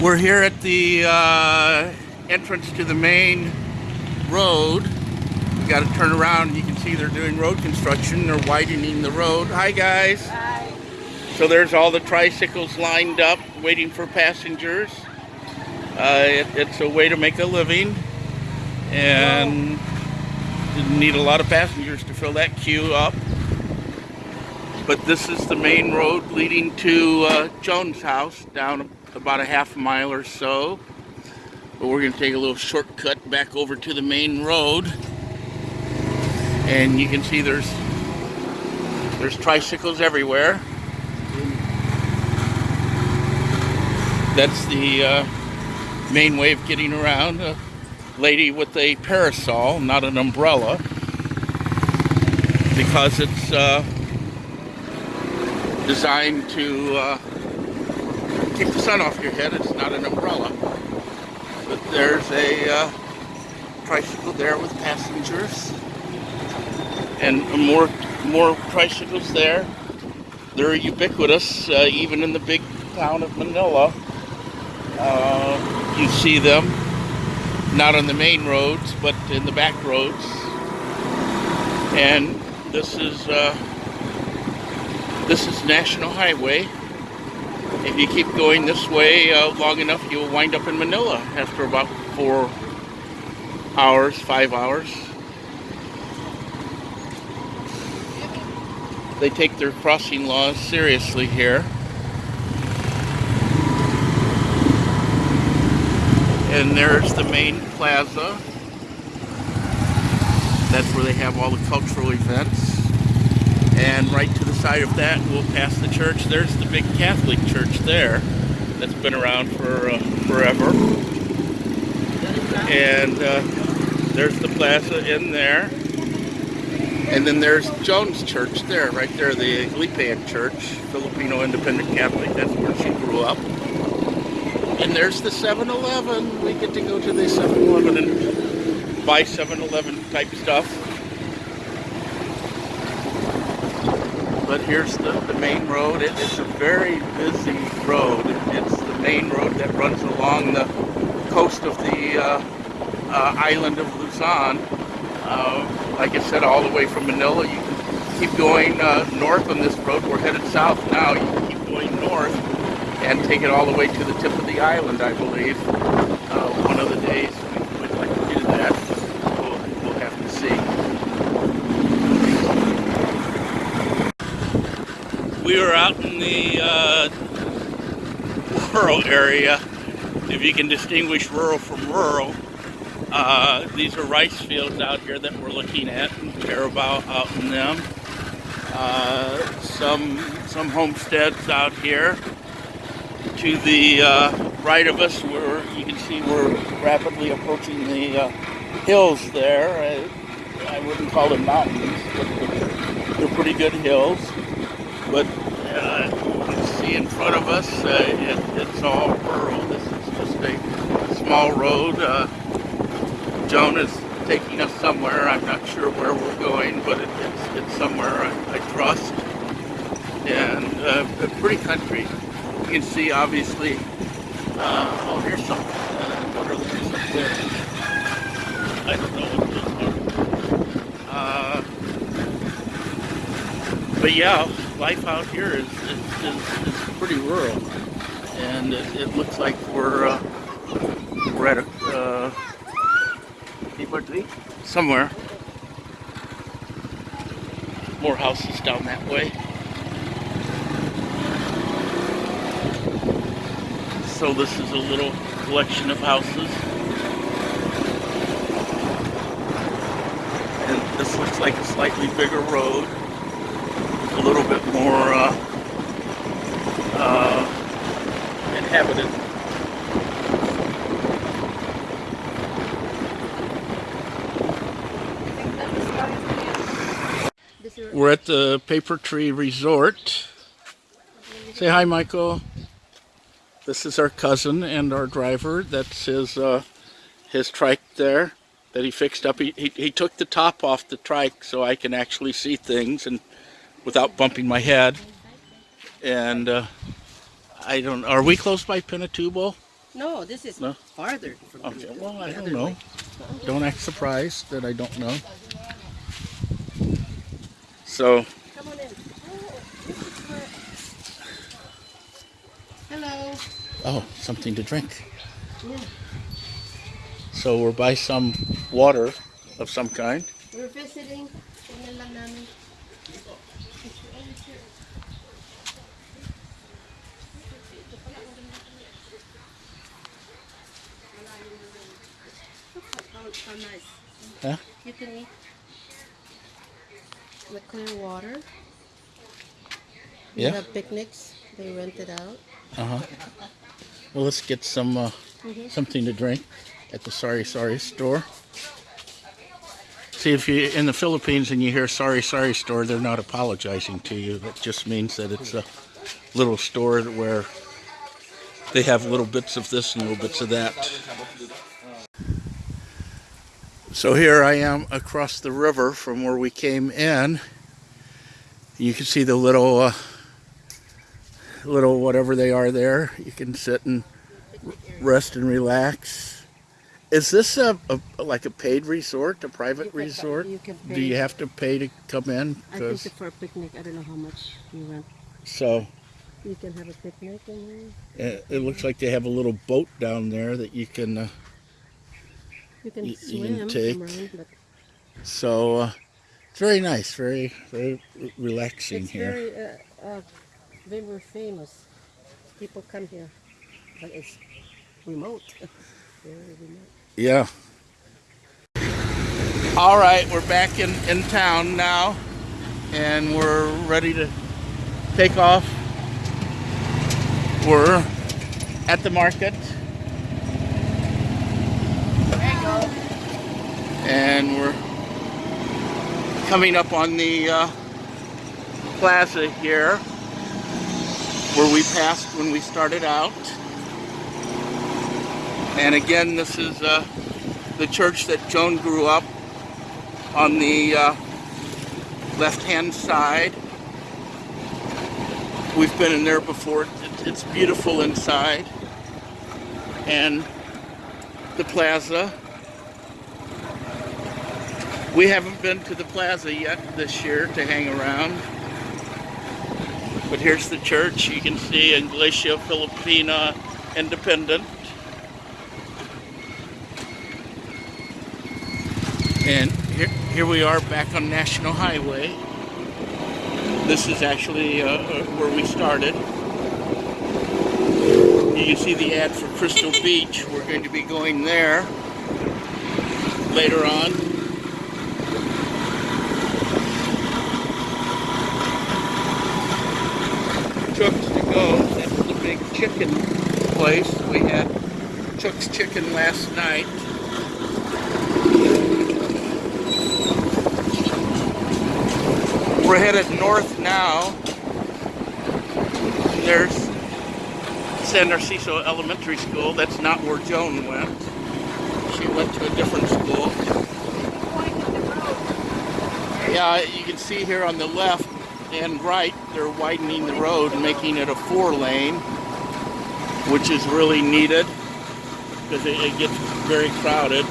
We're here at the uh, entrance to the main road. We got to turn around. You can see they're doing road construction. They're widening the road. Hi, guys. Hi. So there's all the tricycles lined up, waiting for passengers. Uh, it, it's a way to make a living, and didn't need a lot of passengers to fill that queue up. But this is the main road leading to uh, Joan's house down about a half mile or so. But we're going to take a little shortcut back over to the main road. And you can see there's there's tricycles everywhere. That's the uh, main way of getting around. A lady with a parasol, not an umbrella, because it's uh, designed to uh, keep the sun off your head. It's not an umbrella. But there's a uh, tricycle there with passengers. And more, more tricycles there. They're ubiquitous, uh, even in the big town of Manila. Uh, you see them, not on the main roads, but in the back roads. And this is uh, this is National Highway. If you keep going this way uh, long enough, you'll wind up in Manila after about four hours, five hours. They take their crossing laws seriously here. And there's the main plaza. That's where they have all the cultural events. And right to side of that, we'll pass the church. There's the big Catholic church there that's been around for uh, forever. And uh, there's the plaza in there. And then there's Joan's Church there, right there, the Aglipayan Church, Filipino Independent Catholic. That's where she grew up. And there's the 7-Eleven. We get to go to the 7-Eleven and buy 7-Eleven type stuff. But here's the, the main road. It, it's a very busy road. It's the main road that runs along the coast of the uh, uh, island of Luzon. Uh, like I said, all the way from Manila. You can keep going uh, north on this road. We're headed south now. You can keep going north and take it all the way to the tip of the island, I believe. Uh, one of the days we'd like to do that. We'll, we'll have to see. We were out in the uh, rural area, if you can distinguish rural from rural. Uh, these are rice fields out here that we're looking at, and Carabao out in them. Uh, some some homesteads out here. To the uh, right of us, where you can see we're rapidly approaching the uh, hills there. I, I wouldn't call them mountains, but they're pretty good hills. But uh, see in front of us, uh, it, it's all rural. This is just a small road. Uh, Joan is taking us somewhere. I'm not sure where we're going, but it, it's, it's somewhere I, I trust. And uh, pretty country. You can see, obviously, uh, oh, here's something. Uh? I don't know what those are. But yeah, life out here is, is, is, is pretty rural. And it, it, looks like we're, uh, we're at a, uh, somewhere. More houses down that way. So this is a little collection of houses. And this looks like a slightly bigger road. Little bit more uh, uh, inhabited. We're at the Paper Tree Resort. Say hi, Michael. This is our cousin and our driver. That's his uh, his trike there that he fixed up. He, he, he took the top off the trike so I can actually see things and without bumping my head. And uh, I don't. Are we close by Pinatubo? No, this is No? farther from Okay, here. well, I don't know. way. Don't act surprised that I don't know. So, Come on in. This is where... Hello. oh, something to drink. Yeah, So we're by some water of some kind. we're visiting. Tingnan lang namin. How, how nice. Huh? You can eat the clear water. You Yeah. have picnics. They rent it out. Uh huh. Well, let's get some uh, Mhm. something to drink at the Sorry Sorry store. See, if you're in the Philippines and you hear Sorry Sorry store, they're not apologizing to you. That just means that it's a little store where they have little bits of this and little bits of that. So here I am across the river from where we came in. You can see the little, uh, little whatever they are there. You can sit and rest and relax. Is this a, a like a paid resort, a private can- resort? you can Do you have to pay to come in? I think for a picnic, I don't know how much you rent. so You can have a picnic in there. it looks like they have a little boat down there that you can. Uh, you can You- you can take- around. But so uh, it's very nice, very very re- relaxing it's here. very, uh, uh, very famous. People come here, but it's remote. very remote. Yeah. All right, we're back in, in town now, and we're ready to take off. We're at the market. And we're coming up on the uh, plaza here, where we passed when we started out. And again, this is uh, the church that Joan grew up on the uh, left-hand side. We've been in there before. It's beautiful inside. And the plaza. We haven't been to the plaza yet this year to hang around. But here's the church. You can see Iglesia Filipina Independent. And here, here we are back on National Highway. This is actually uh, uh, where we started. You can see the ad for Crystal Beach. We're going to be going there later on. Chooks to Go. That's the big chicken place. We had Chuck's Chicken last night. We're headed north now. There's San Narciso Elementary School. That's not where Joan went. She went to a different school. Yeah, you can see here on the left and right, they're widening the road and making it a four lane, which is really needed because it, it gets very crowded.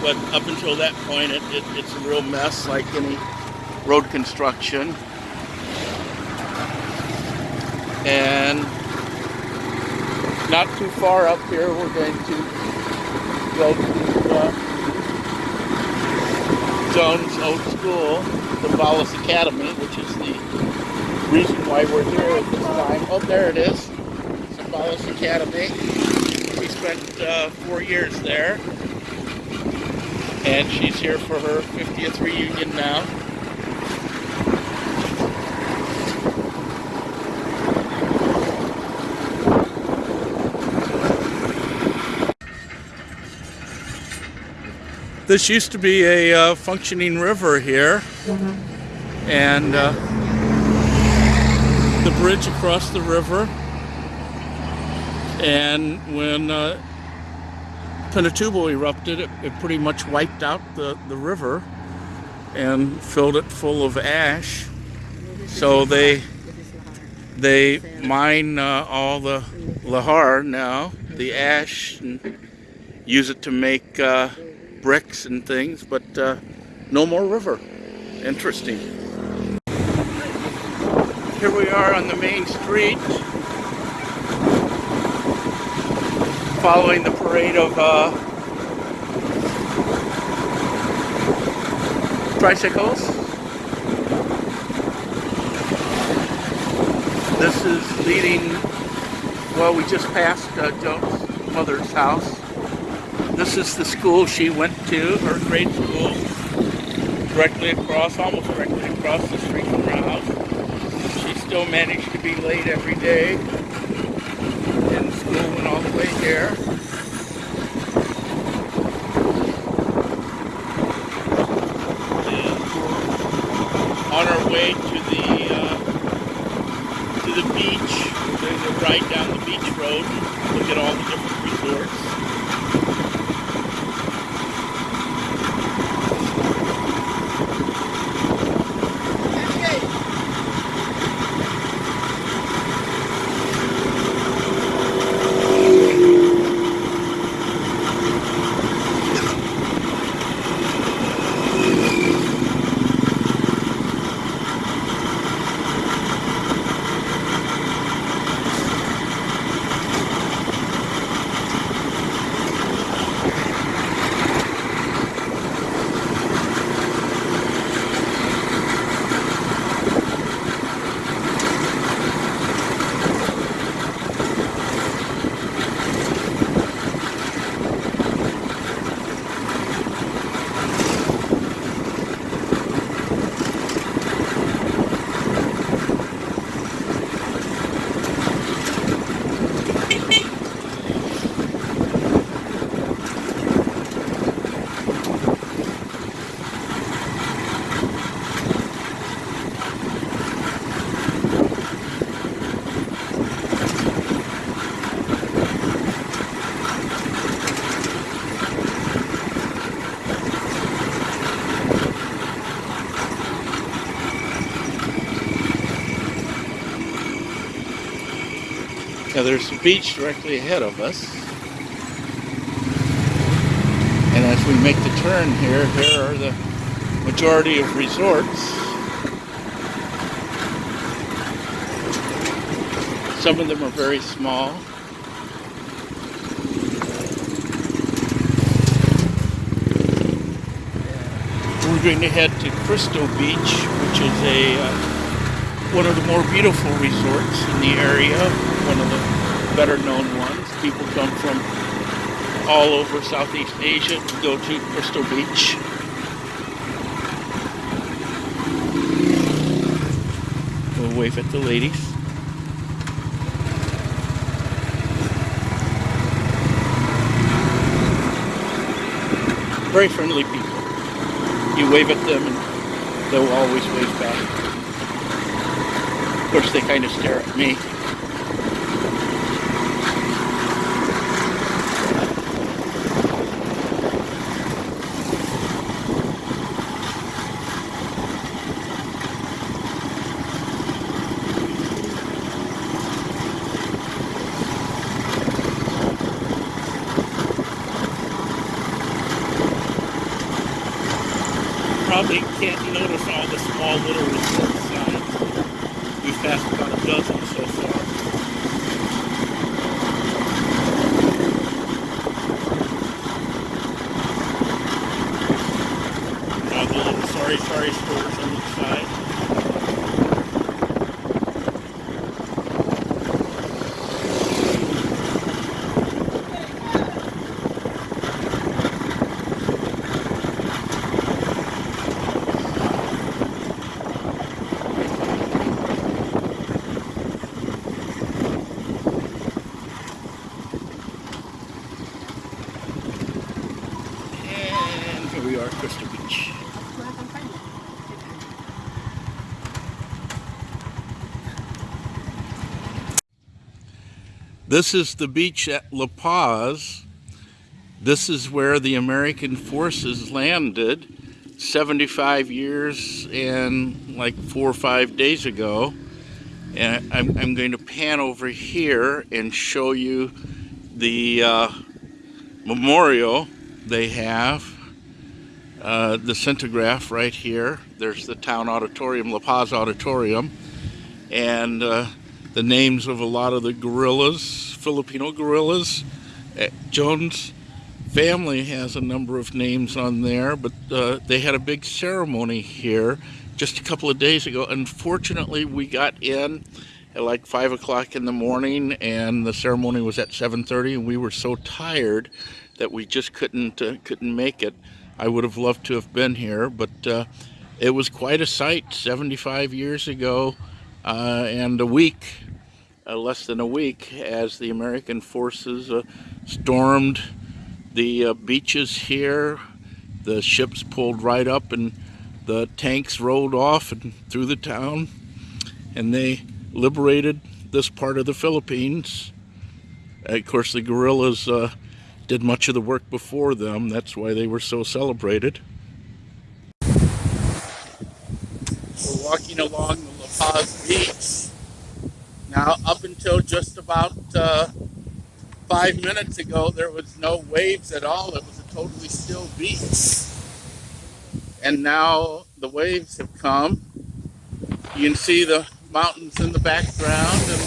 But up until that point, it, it, it's a real mess like any road construction. And not too far up here, we're going to go to uh, Joan's Old School, the Vallis Academy, which is the reason why we're here at this time. Oh, there it is, Vallis Academy. She spent uh, four years there, and she's here for her 50th reunion now. This used to be a uh, functioning river here, and uh, bridge across the river. And when uh, Pinatubo erupted, it, it pretty much wiped out the, the river and filled it full of ash. So they they mine uh, all the lahar now the ash and use it to make uh, bricks and things, but uh, no more river. Interesting. Here we are on the main street, following the parade of uh, tricycles. This is leading, well, we just passed uh, Joe's mother's house. This is the school she went to, her grade school, directly across, almost directly across the street from her house. Still managed to be late every day, and school went all the way here. And on our way to the uh, to the beach. Going to ride down the beach road look at all the different resorts. There's a beach directly ahead of us. And as we make the turn here, here are the majority of resorts. Some of them are very small. We're going to head to Crystal Beach, which is a uh, one of the more beautiful resorts in the area, one of the better known ones. People come from all over Southeast Asia to go to Crystal Beach. We'll wave at the ladies. Very friendly people. You wave at them and they'll always wave back. Of course, they kind of stare at me. Probably can't notice all the small little resort signs. About a dozen so far. All the little sorry, sorry stores on each side. And here we are, Crystal Beach. This is the beach at La Paz. This is where the American forces landed 75 years and like four or five days ago. And I'm, I'm going to pan over here and show you the uh, memorial, they have uh, the Centograph right here. There's the town auditorium, La Paz Auditorium, and uh, the names of a lot of the guerrillas, Filipino guerrillas. Uh, Joan's family has a number of names on there, but uh, they had a big ceremony here just a couple of days ago. Unfortunately, we got in at like five o'clock in the morning, and the ceremony was at 7:30, and we were so tired that we just couldn't uh, couldn't make it. I would have loved to have been here, but uh, it was quite a sight 75 years ago, uh, and a week, uh, less than a week, as the American forces uh, stormed the uh, beaches here. The ships pulled right up, and the tanks rolled off and through the town, and they liberated this part of the Philippines. Of course, the guerrillas uh, did much of the work before them. That's why they were so celebrated. We're walking along the La Paz beach. Now, up until just about uh, five minutes ago, there was no waves at all. It was a totally still beach. And now the waves have come. You can see the mountains in the background and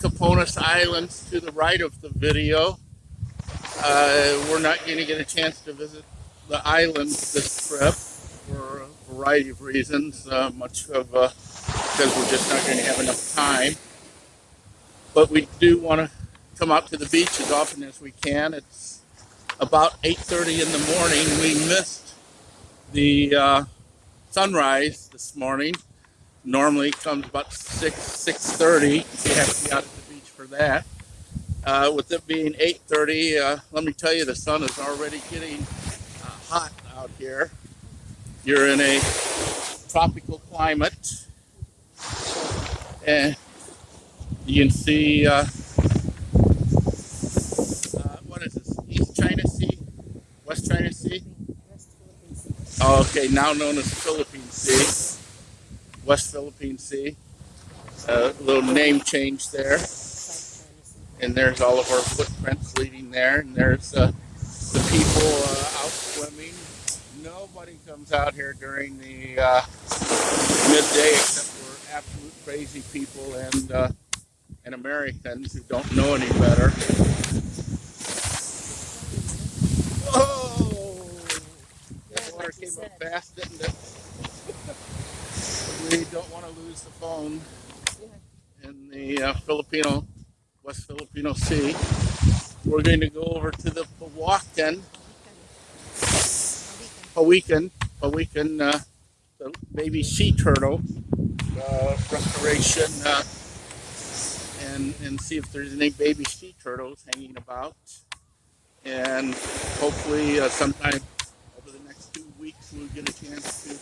Capones Islands to the right of the video. Uh, we're not going to get a chance to visit the islands this trip for a variety of reasons, uh, much of uh, because we're just not going to have enough time. But we do want to come out to the beach as often as we can. It's about 8.30 in the morning. We missed the uh, sunrise this morning. Normally it comes about 6, 6.30. So you have to be out at the beach for that. Uh, with it being 8.30, uh, let me tell you, the sun is already getting uh, hot out here. You're in a tropical climate. And you can see, uh, uh, what is this, East China Sea, West China Sea? Oh, okay, now known as Philippine Sea, West Philippine Sea. A little name change there. And there's all of our footprints leading there. And there's uh, the people uh, out swimming. Nobody comes out here during the uh, midday except for absolute crazy people and uh, and Americans who don't know any better. Whoa! That water came up fast, didn't it? we don't want to lose the phone in the uh, Filipino, West Filipino Sea. We're going to go over to the Pawakan, Pawikan, Pawikan, uh, the baby sea turtle uh, restoration, uh, and and see if there's any baby sea turtles hanging about. And hopefully, uh, sometime over the next two weeks, we'll get a chance to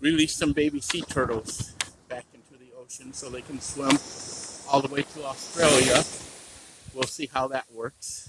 release some baby sea turtles back into the ocean so they can swim all the way to Australia. We'll see how that works.